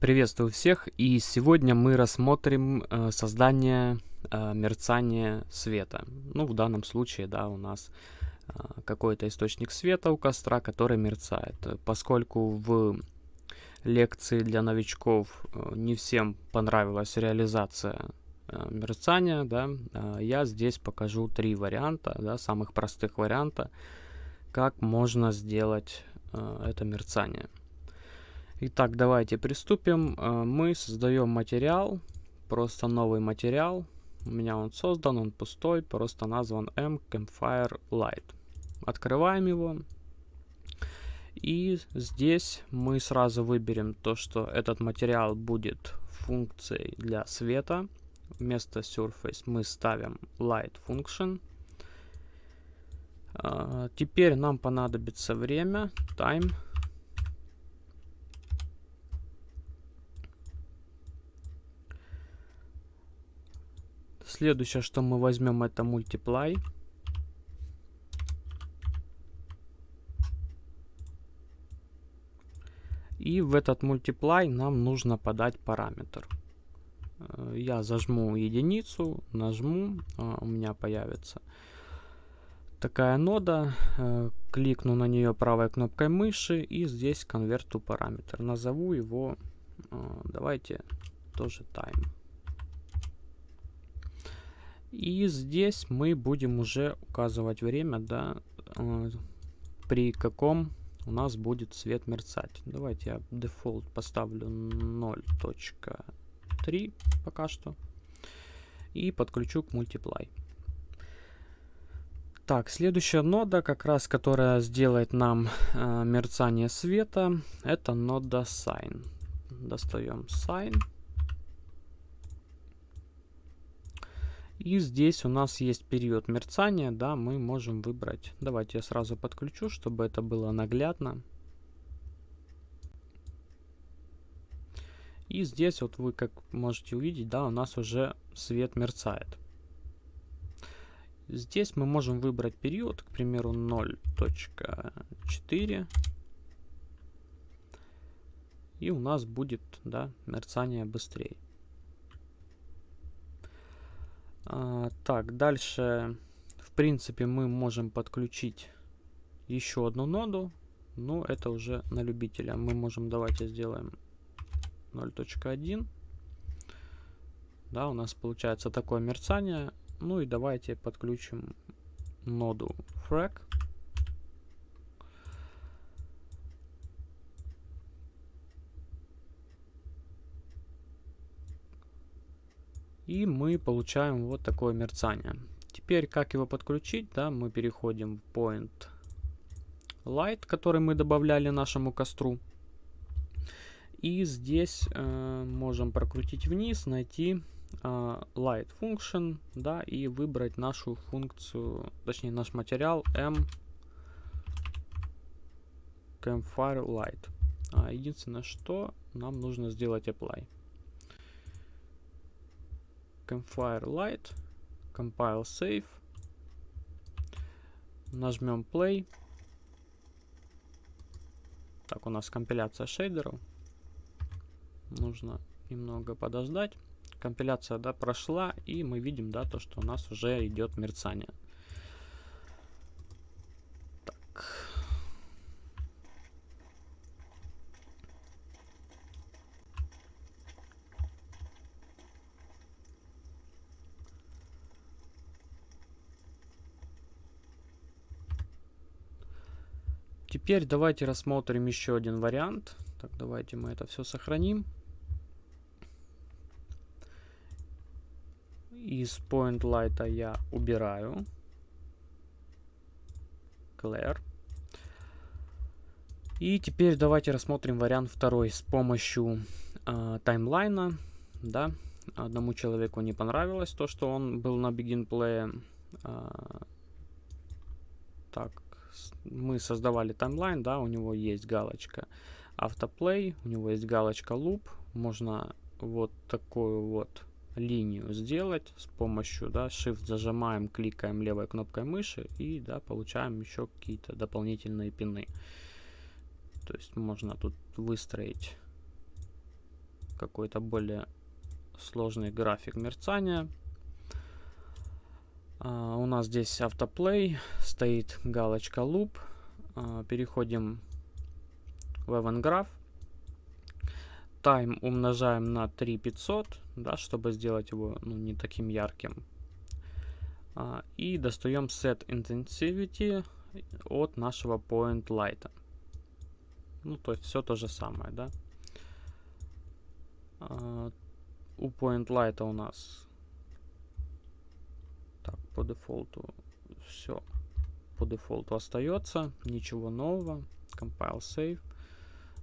Приветствую всех, и сегодня мы рассмотрим э, создание э, мерцания света. Ну, в данном случае, да, у нас э, какой-то источник света у костра, который мерцает. Поскольку в лекции для новичков э, не всем понравилась реализация э, мерцания, да, э, я здесь покажу три варианта, да, самых простых варианта, как можно сделать э, это мерцание. Итак, давайте приступим. Э, мы создаем материал, просто новый материал. У меня он создан, он пустой, просто назван M Campfire Light. Открываем его. И здесь мы сразу выберем то, что этот материал будет функцией для света. Вместо Surface мы ставим Light Function. Uh, теперь нам понадобится время, time. Следующее, что мы возьмем, это multiply. И в этот multiply нам нужно подать параметр. Э, я зажму единицу, нажму, а, у меня появится такая нода. Э, кликну на нее правой кнопкой мыши и здесь конверту параметр. Назову его, э, давайте тоже time. И здесь мы будем уже указывать время, да, э, при каком у нас будет свет мерцать. Давайте я дефолт поставлю 0.3 пока что. И подключу к multiply. Так, следующая нода, как раз которая сделает нам э, мерцание света, это нода sign. Достаем sign. И здесь у нас есть период мерцания, да, мы можем выбрать. Давайте я сразу подключу, чтобы это было наглядно. И здесь вот вы как можете увидеть, да, у нас уже свет мерцает. Здесь мы можем выбрать период, к примеру, 0.4. И у нас будет, да, мерцание быстрее. А, так, дальше, в принципе, мы можем подключить еще одну ноду. Но это уже на любителя. Мы можем, давайте сделаем 0.1. Да, у нас получается такое мерцание. Ну и давайте подключим ноду frag. И мы получаем вот такое мерцание. Теперь, как его подключить, да, мы переходим в Point Light, который мы добавляли нашему костру. И здесь э, можем прокрутить вниз, найти э, Light Function, да, и выбрать нашу функцию, точнее наш материал M Campfire Light. А единственное, что нам нужно сделать Apply. Campfire Light, Compile Save. Нажмем Play. Так, у нас компиляция шейдеров. Нужно немного подождать. Компиляция, да, прошла, и мы видим, да, то, что у нас уже идет мерцание. Теперь давайте рассмотрим еще один вариант. Так, давайте мы это все сохраним. Из Point Light я убираю. Clear. И теперь давайте рассмотрим вариант второй с помощью э, таймлайна. Да, одному человеку не понравилось то, что он был на Begin Play. Э, так, мы создавали таймлайн, да, у него есть галочка автоплей, у него есть галочка loop, можно вот такую вот линию сделать с помощью, да, shift зажимаем, кликаем левой кнопкой мыши и, да, получаем еще какие-то дополнительные пины. То есть можно тут выстроить какой-то более сложный график мерцания. Нас здесь автоплей, стоит галочка loop. Uh, переходим в event graph. Time умножаем на 3500, да, чтобы сделать его ну, не таким ярким. Uh, и достаем set intensivity от нашего point light. Ну, то есть все то же самое, да. у point light у нас по дефолту все по дефолту остается. Ничего нового. Compile save.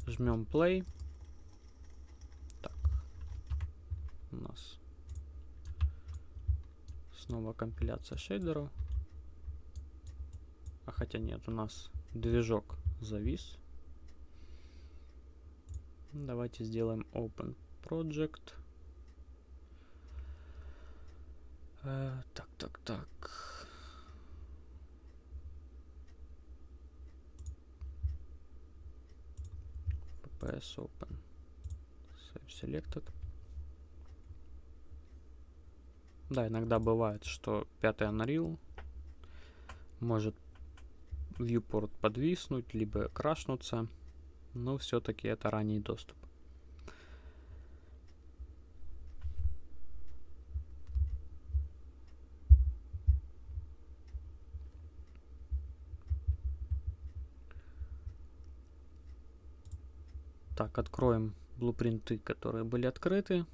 Жмем play. Так. У нас снова компиляция шейдеров. А хотя нет, у нас движок завис. Давайте сделаем open project. Э, так. FPS Open. Save Selected. Да, иногда бывает, что пятый Unreal может viewport подвиснуть, либо крашнуться, но все-таки это ранний доступ. Так, откроем блупринты, которые были открыты.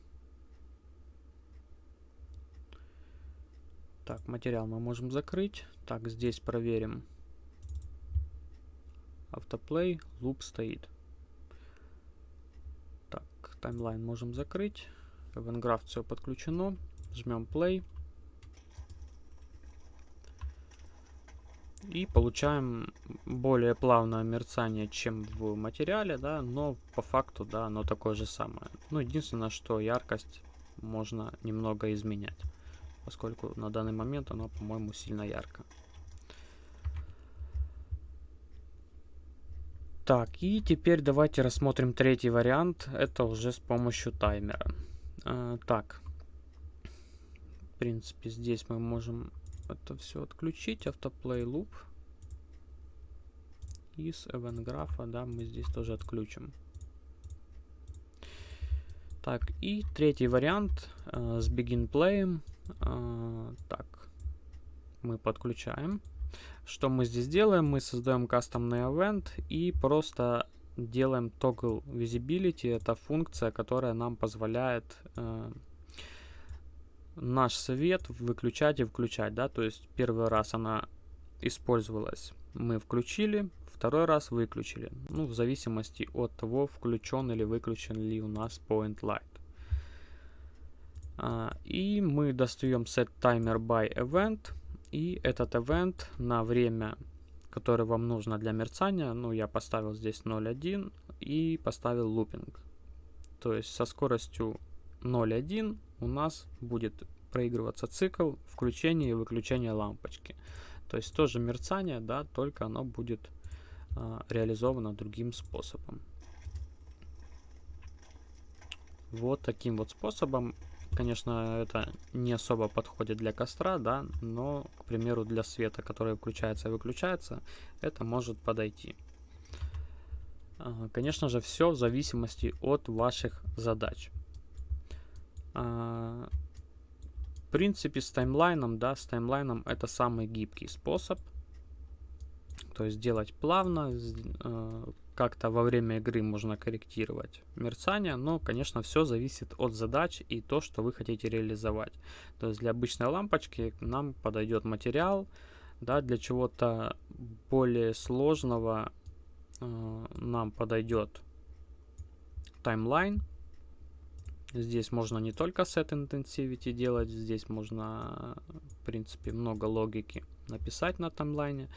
Так, материал мы можем закрыть. Так, здесь проверим. Автоплей, луп стоит. Так, таймлайн можем закрыть. Eventgraph все подключено. Жмем play. И получаем более плавное мерцание, чем в материале, да, но по факту, да, оно такое же самое. Ну, единственное, что яркость можно немного изменять, поскольку на данный момент оно, по-моему, сильно ярко. Так, и теперь давайте рассмотрим третий вариант. Это уже с помощью таймера. Э, так, в принципе, здесь мы можем это все отключить. Автоплей loop. Из event графа, да, мы здесь тоже отключим. Так, и третий вариант э, с begin play. Э, так, мы подключаем. Что мы здесь делаем? Мы создаем кастомный event и просто делаем toggle visibility. Это функция, которая нам позволяет э, наш свет выключать и включать, да, то есть первый раз она использовалась, мы включили, второй раз выключили, ну, в зависимости от того, включен или выключен ли у нас point light. А, и мы достаем set timer by event, и этот event на время, которое вам нужно для мерцания, ну, я поставил здесь 0.1 и поставил looping. То есть со скоростью 0.1 у нас будет проигрываться цикл включения и выключения лампочки. То есть тоже мерцание, да, только оно будет а, реализовано другим способом. Вот таким вот способом. Конечно, это не особо подходит для костра, да, но, к примеру, для света, который включается и выключается, это может подойти. А, конечно же, все в зависимости от ваших задач. А, в принципе, с таймлайном, да, с таймлайном это самый гибкий способ. То есть делать плавно, э, как-то во время игры можно корректировать мерцание, но, конечно, все зависит от задач и то, что вы хотите реализовать. То есть для обычной лампочки нам подойдет материал, да, для чего-то более сложного э, нам подойдет таймлайн, Здесь можно не только set intensivity делать, здесь можно, в принципе, много логики написать на таймлайне.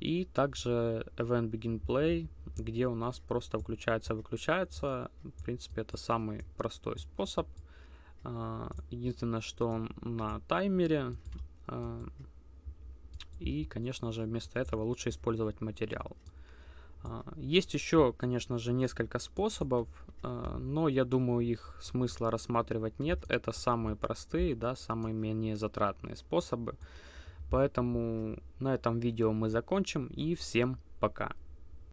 И также event begin play, где у нас просто включается-выключается. В принципе, это самый простой способ. А, единственное, что он на таймере. А, и, конечно же, вместо этого лучше использовать материал. А, есть еще, конечно же, несколько способов, а, но я думаю, их смысла рассматривать нет. Это самые простые, да, самые менее затратные способы. Поэтому на этом видео мы закончим и всем пока.